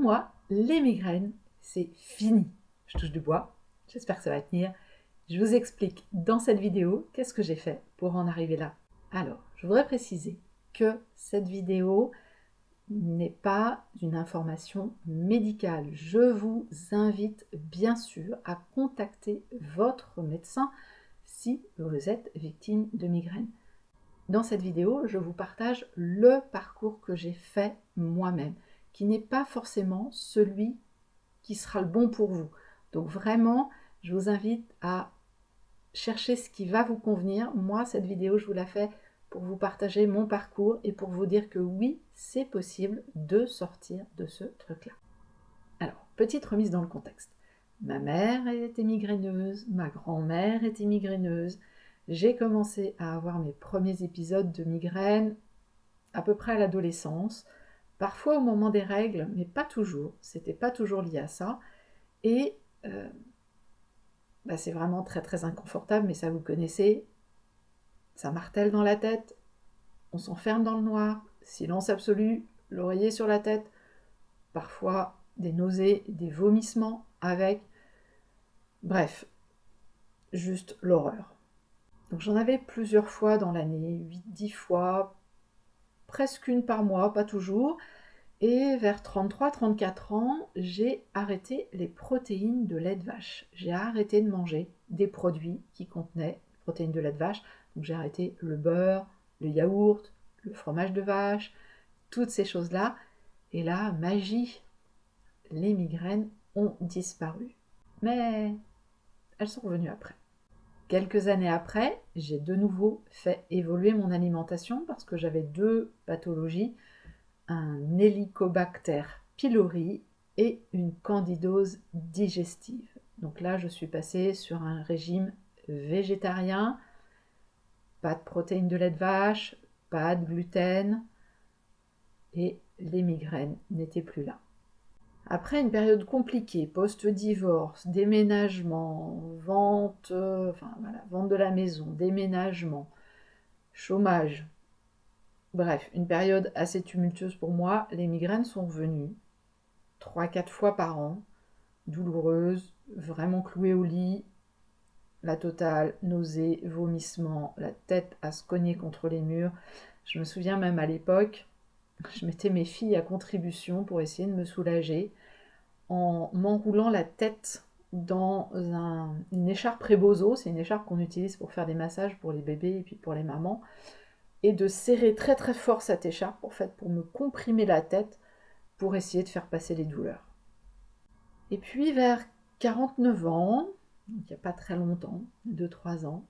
moi, les migraines, c'est fini. Je touche du bois, j'espère que ça va tenir. Je vous explique dans cette vidéo qu'est-ce que j'ai fait pour en arriver là. Alors, je voudrais préciser que cette vidéo n'est pas une information médicale. Je vous invite bien sûr à contacter votre médecin si vous êtes victime de migraine. Dans cette vidéo, je vous partage le parcours que j'ai fait moi-même, qui n'est pas forcément celui qui sera le bon pour vous. Donc vraiment, je vous invite à chercher ce qui va vous convenir. Moi, cette vidéo, je vous la fais pour vous partager mon parcours et pour vous dire que oui, c'est possible de sortir de ce truc-là. Alors, petite remise dans le contexte. Ma mère était migraineuse, ma grand-mère était migraineuse. J'ai commencé à avoir mes premiers épisodes de migraine à peu près à l'adolescence, parfois au moment des règles, mais pas toujours. C'était pas toujours lié à ça. Et euh, bah, c'est vraiment très très inconfortable, mais ça vous connaissez. Ça martèle dans la tête, on s'enferme dans le noir, silence absolu, l'oreiller sur la tête, parfois des nausées, des vomissements avec. Bref, juste l'horreur. Donc j'en avais plusieurs fois dans l'année, 8-10 fois, presque une par mois, pas toujours. Et vers 33-34 ans, j'ai arrêté les protéines de lait de vache. J'ai arrêté de manger des produits qui contenaient protéines de lait de vache. Donc j'ai arrêté le beurre, le yaourt, le fromage de vache, toutes ces choses-là. Et là, magie, les migraines ont disparu. Mais elles sont revenues après. Quelques années après, j'ai de nouveau fait évoluer mon alimentation parce que j'avais deux pathologies un Helicobacter pylori et une candidose digestive. Donc là, je suis passée sur un régime végétarien, pas de protéines de lait de vache, pas de gluten, et les migraines n'étaient plus là. Après une période compliquée, post-divorce, déménagement, voilà, vente de la maison, déménagement, chômage, Bref, une période assez tumultueuse pour moi. Les migraines sont revenues 3-4 fois par an, douloureuses, vraiment clouées au lit, la totale, nausées, vomissements, la tête à se cogner contre les murs. Je me souviens même à l'époque, je mettais mes filles à contribution pour essayer de me soulager en m'enroulant la tête dans une écharpe Rebozo, c'est une écharpe qu'on utilise pour faire des massages pour les bébés et puis pour les mamans et de serrer très très fort cette écharpe en fait pour me comprimer la tête pour essayer de faire passer les douleurs. Et puis vers 49 ans, il n'y a pas très longtemps, 2-3 ans,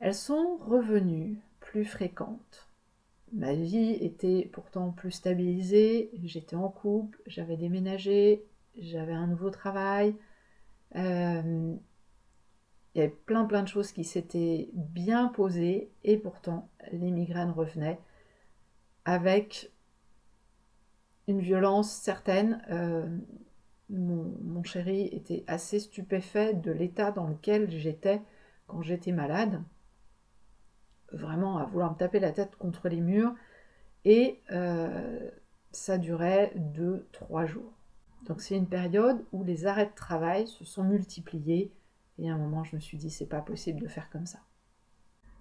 elles sont revenues plus fréquentes. Ma vie était pourtant plus stabilisée, j'étais en couple, j'avais déménagé, j'avais un nouveau travail, euh, il y avait plein plein de choses qui s'étaient bien posées et pourtant les migraines revenaient avec une violence certaine. Euh, mon, chéri était assez stupéfait de l'état dans lequel j'étais quand j'étais malade, vraiment à vouloir me taper la tête contre les murs, et euh, ça durait 2-3 jours. Donc c'est une période où les arrêts de travail se sont multipliés et à un moment, je me suis dit, c'est pas possible de faire comme ça.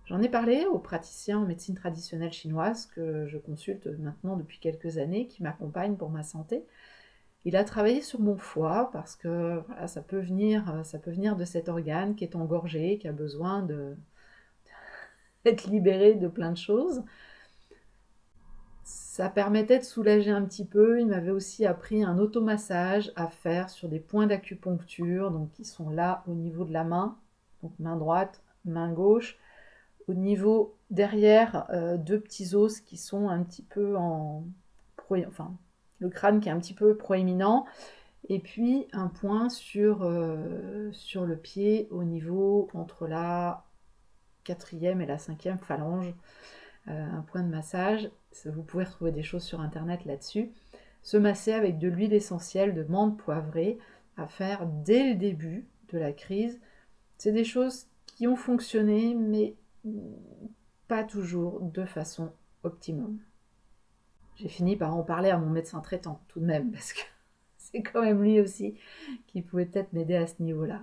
J'en ai parlé aux praticiens en médecine traditionnelle chinoise que je consulte maintenant depuis quelques années, qui m'accompagnent pour ma santé. Il a travaillé sur mon foie parce que ça, peut venir, ça peut venir de cet organe qui est engorgé, qui a besoin d'être libéré de plein de choses ça permettait de soulager un petit peu. Il m'avait aussi appris un automassage à faire sur des points d'acupuncture, donc qui sont là au niveau de la main, donc main droite, main gauche. Au niveau derrière, euh, deux petits os qui sont un petit peu en... Enfin, le crâne qui est un petit peu proéminent. Et puis un point sur, euh, sur le pied au niveau entre la quatrième et la cinquième phalange. Euh, un point de massage. Vous pouvez retrouver des choses sur internet là-dessus. Se masser avec de l'huile essentielle de menthe poivrée à faire dès le début de la crise. C'est des choses qui ont fonctionné, mais pas toujours de façon optimum. j'ai fini par en parler à mon médecin traitant tout de même, parce que c'est quand même lui aussi qui pouvait peut-être m'aider à ce niveau-là.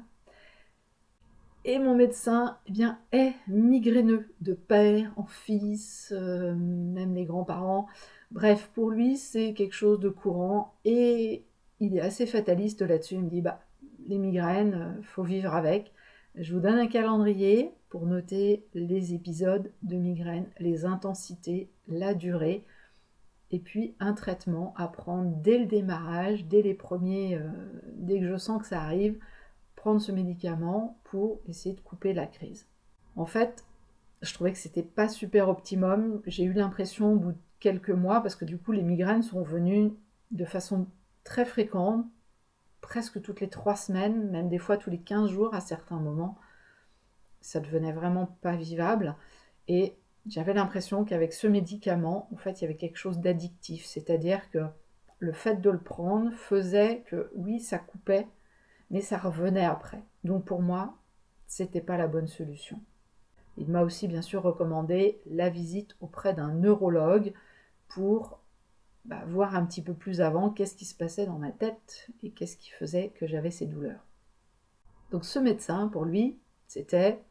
Et mon médecin eh bien, est migraineux de père en fils, euh, même les grands-parents. Bref, pour lui, c'est quelque chose de courant et il est assez fataliste là-dessus. Il me dit bah, les migraines, euh, faut vivre avec. Je vous donne un calendrier pour noter les épisodes de migraine, les intensités, la durée, et puis un traitement à prendre dès le démarrage, dès les premiers, euh, dès que je sens que ça arrive, ce médicament pour essayer de couper la crise. En fait, je trouvais que c'était pas super optimum. J'ai eu l'impression au bout de quelques mois, parce que du coup les migraines sont venues de façon très fréquente, presque toutes les trois semaines, même des fois tous les 15 jours à certains moments. Ça devenait vraiment pas vivable. Et j'avais l'impression qu'avec ce médicament, en fait, il y avait quelque chose d'addictif. C'est-à-dire que le fait de le prendre faisait que, oui, ça coupait, mais ça revenait après. Donc pour moi, c'était pas la bonne solution. Il m'a aussi bien sûr recommandé la visite auprès d'un neurologue pour bah, voir un petit peu plus avant qu'est-ce qui se passait dans ma tête et qu'est-ce qui faisait que j'avais ces douleurs. Donc ce médecin, pour lui, c'était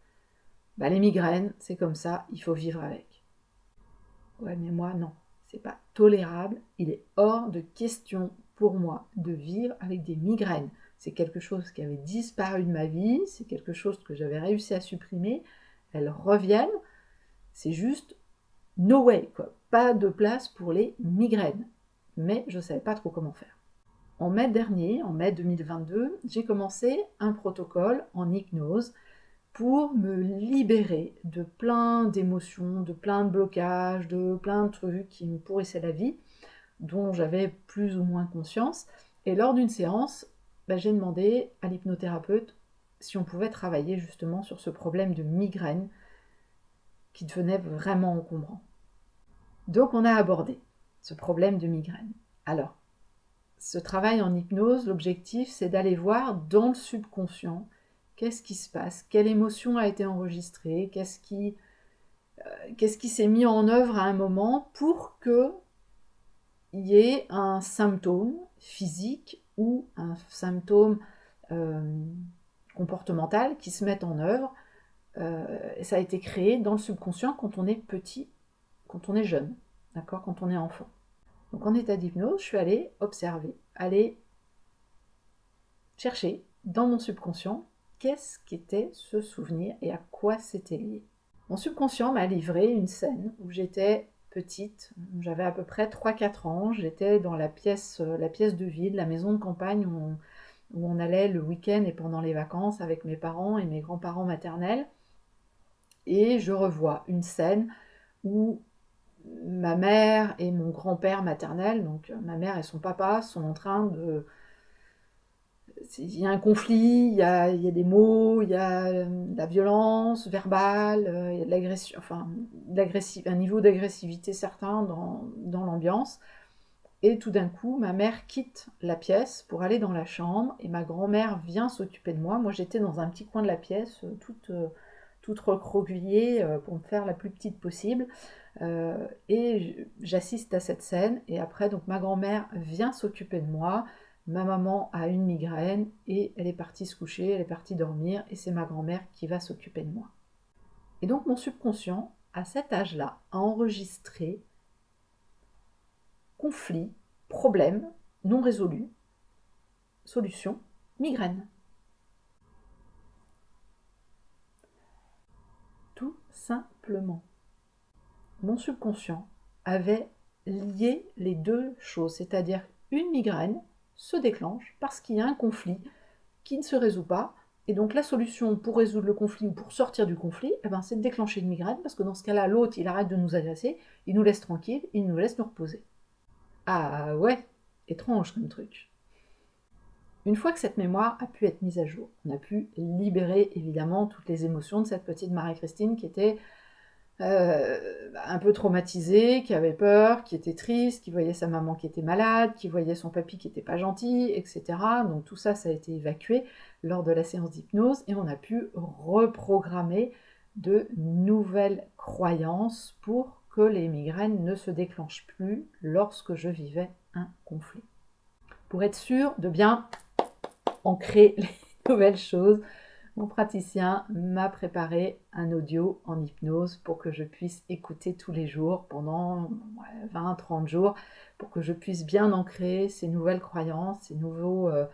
bah, les migraines, c'est comme ça, il faut vivre avec. Ouais, mais moi, non, c'est pas tolérable. Il est hors de question pour moi de vivre avec des migraines. C'est quelque chose qui avait disparu de ma vie, c'est quelque chose que j'avais réussi à supprimer. Elles reviennent. C'est juste no way, quoi. Pas de place pour les migraines. Mais je ne savais pas trop comment faire. En mai dernier, en mai 2022, j'ai commencé un protocole en hypnose pour me libérer de plein d'émotions, de plein de blocages, de plein de trucs qui me pourrissaient la vie, dont j'avais plus ou moins conscience. Et lors d'une séance, bah, j'ai demandé à l'hypnothérapeute si on pouvait travailler justement sur ce problème de migraine qui devenait vraiment encombrant. Donc on a abordé ce problème de migraine. Alors, ce travail en hypnose, l'objectif, c'est d'aller voir dans le subconscient qu'est-ce qui se passe, quelle émotion a été enregistrée, qu'est-ce qui, euh, qu'est-ce qui s'est mis en œuvre à un moment pour que y ait un symptôme physique ou un symptôme euh, comportemental qui se mette en œuvre. Euh, ça a été créé dans le subconscient quand on est petit quand on est jeune, d'accord, quand on est enfant. Donc en état d'hypnose, je suis allée observer, aller chercher dans mon subconscient qu'est-ce qu'était ce souvenir et à quoi c'était lié. Mon subconscient m'a livré une scène où j'étais petite, j'avais à peu près 3-4 ans, j'étais dans la pièce, la pièce de ville, la maison de campagne où on, où on allait le week-end et pendant les vacances avec mes parents et mes grands-parents maternels. Et je revois une scène où ma mère et mon grand-père maternel, donc euh, ma mère et son papa, sont en train de... Il y a un conflit, il y a, des mots, il y a euh, de la violence verbale, euh, il y a de l'agression, un niveau d'agressivité certain dans, l'ambiance. Et tout d'un coup, ma mère quitte la pièce pour aller dans la chambre et ma grand-mère vient s'occuper de moi. Moi, j'étais dans un petit coin de la pièce, toute, toute recroquevillée pour me faire la plus petite possible. Euh, et j'assiste à cette scène et après donc ma grand-mère vient s'occuper de moi. Ma maman a une migraine et elle est partie se coucher, elle est partie dormir et c'est ma grand-mère qui va s'occuper de moi. Et donc mon subconscient, à cet âge-là, a enregistré conflit, problème non résolu, solution, migraine. Tout simplement mon subconscient avait lié les deux choses, c'est-à-dire une migraine se déclenche parce qu'il y a un conflit qui ne se résout pas, et donc la solution pour résoudre le conflit ou pour sortir du conflit, eh ben, c'est de déclencher une migraine, parce que dans ce cas-là, l'autre, il arrête de nous agresser, il nous laisse tranquille, il nous laisse nous reposer. Ah ouais, étrange comme truc. Une fois que cette mémoire a pu être mise à jour, on a pu libérer évidemment toutes les émotions de cette petite Marie-Christine qui était euh, un peu traumatisé, qui avait peur, qui était triste, qui voyait sa maman qui était malade, qui voyait son papy qui était pas gentil, etc. Donc tout ça, ça a été évacué lors de la séance d'hypnose et on a pu reprogrammer de nouvelles croyances pour que les migraines ne se déclenchent plus lorsque je vivais un conflit. Pour être sûr de bien ancrer les nouvelles choses, mon praticien m'a préparé un audio en hypnose pour que je puisse écouter tous les jours pendant 20-30 jours, pour que je puisse bien ancrer ces nouvelles croyances, ces nouveaux, euh,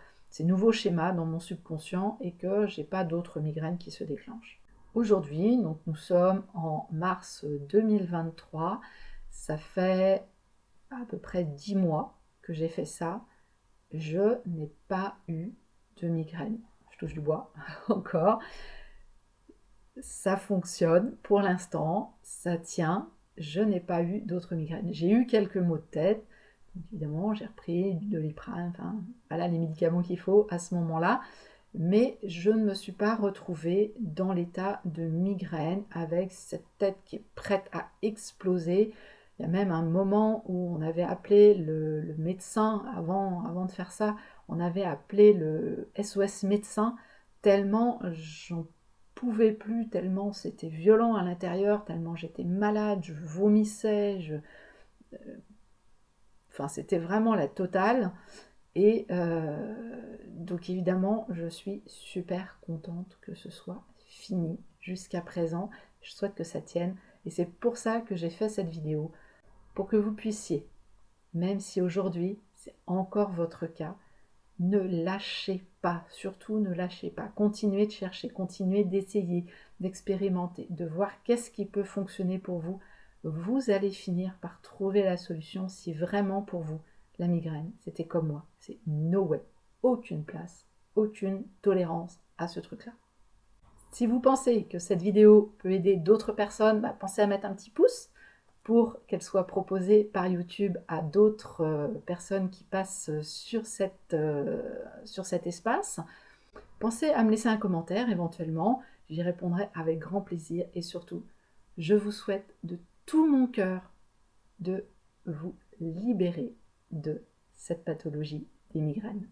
schémas dans mon subconscient et que j'ai pas d'autres migraines qui se déclenchent. Aujourd'hui, nous sommes en mars 2023, ça fait à peu près 10 mois que j'ai fait ça. Je n'ai pas eu de migraine je touche du bois encore. Ça fonctionne pour l'instant, ça tient. Je n'ai pas eu d'autres migraines. J'ai eu quelques maux de tête. Évidemment, j'ai repris du doliprane, enfin, voilà les médicaments qu'il faut à ce moment-là. Mais je ne me suis pas retrouvée dans l'état de migraine avec cette tête qui est prête à exploser. Il y a même un moment où on avait appelé le, médecin avant, avant de faire ça on avait appelé le SOS médecin tellement j'en pouvais plus, tellement c'était violent à l'intérieur, tellement j'étais malade, je vomissais, je... Euh, enfin c'était vraiment la totale. Et euh, donc évidemment, je suis super contente que ce soit fini jusqu'à présent. Je souhaite que ça tienne. Et c'est pour ça que j'ai fait cette vidéo, pour que vous puissiez, même si aujourd'hui c'est encore votre cas, ne lâchez pas, surtout ne lâchez pas. Continuez de chercher, continuez d'essayer, d'expérimenter, de voir qu'est-ce qui peut fonctionner pour vous. Vous allez finir par trouver la solution si vraiment pour vous la migraine, c'était comme moi, c'est no way, aucune place, aucune tolérance à ce truc-là. Si vous pensez que cette vidéo peut aider d'autres personnes, bah, pensez à mettre un petit pouce pour qu'elle soit proposée par YouTube à d'autres euh, personnes qui passent sur, euh, sur cet espace. Pensez à me laisser un commentaire éventuellement, j'y répondrai avec grand plaisir et surtout, je vous souhaite de tout mon cœur de vous libérer de cette pathologie des migraines.